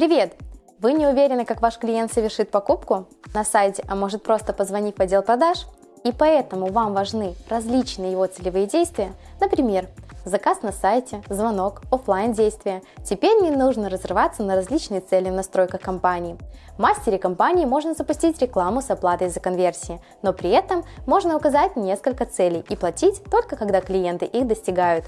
Привет! Вы не уверены, как ваш клиент совершит покупку на сайте, а может просто позвонить в отдел продаж? И поэтому вам важны различные его целевые действия, например, заказ на сайте, звонок, офлайн действия. Теперь не нужно разрываться на различные цели в настройках компании. В мастере компании можно запустить рекламу с оплатой за конверсии, но при этом можно указать несколько целей и платить только когда клиенты их достигают.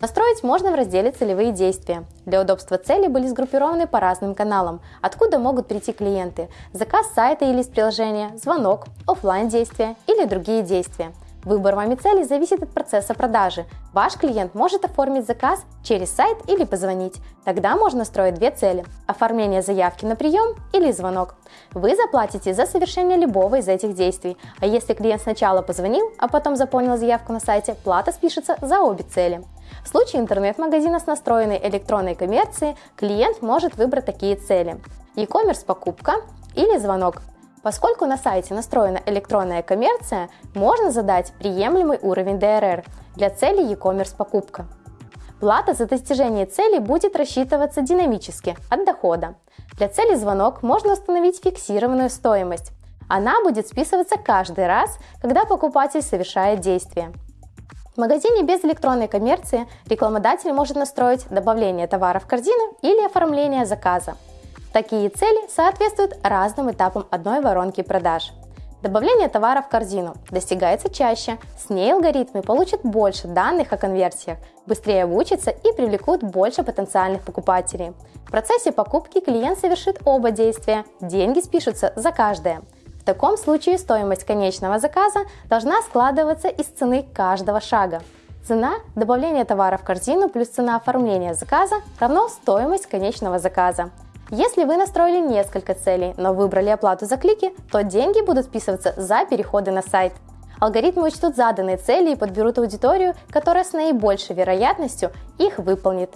Настроить можно в разделе «Целевые действия». Для удобства цели были сгруппированы по разным каналам, откуда могут прийти клиенты, заказ сайта или из приложения, звонок, офлайн действия или другие действия. Выбор вами цели зависит от процесса продажи. Ваш клиент может оформить заказ через сайт или позвонить. Тогда можно строить две цели – оформление заявки на прием или звонок. Вы заплатите за совершение любого из этих действий, а если клиент сначала позвонил, а потом заполнил заявку на сайте, плата спишется за обе цели. В случае интернет-магазина с настроенной электронной коммерцией клиент может выбрать такие цели – e-commerce покупка или звонок. Поскольку на сайте настроена электронная коммерция, можно задать приемлемый уровень DRR для цели e-commerce покупка. Плата за достижение цели будет рассчитываться динамически от дохода. Для цели звонок можно установить фиксированную стоимость. Она будет списываться каждый раз, когда покупатель совершает действие. В магазине без электронной коммерции рекламодатель может настроить добавление товара в корзину или оформление заказа. Такие цели соответствуют разным этапам одной воронки продаж. Добавление товара в корзину достигается чаще, с ней алгоритмы получат больше данных о конверсиях, быстрее обучатся и привлекут больше потенциальных покупателей. В процессе покупки клиент совершит оба действия, деньги спишутся за каждое – в таком случае стоимость конечного заказа должна складываться из цены каждого шага. Цена добавления товара в корзину плюс цена оформления заказа равно стоимость конечного заказа. Если вы настроили несколько целей, но выбрали оплату за клики, то деньги будут списываться за переходы на сайт. Алгоритмы учтут заданные цели и подберут аудиторию, которая с наибольшей вероятностью их выполнит.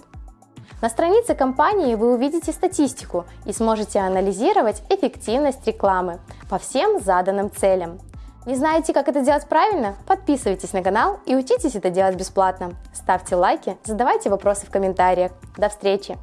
На странице компании вы увидите статистику и сможете анализировать эффективность рекламы по всем заданным целям. Не знаете, как это делать правильно? Подписывайтесь на канал и учитесь это делать бесплатно. Ставьте лайки, задавайте вопросы в комментариях. До встречи!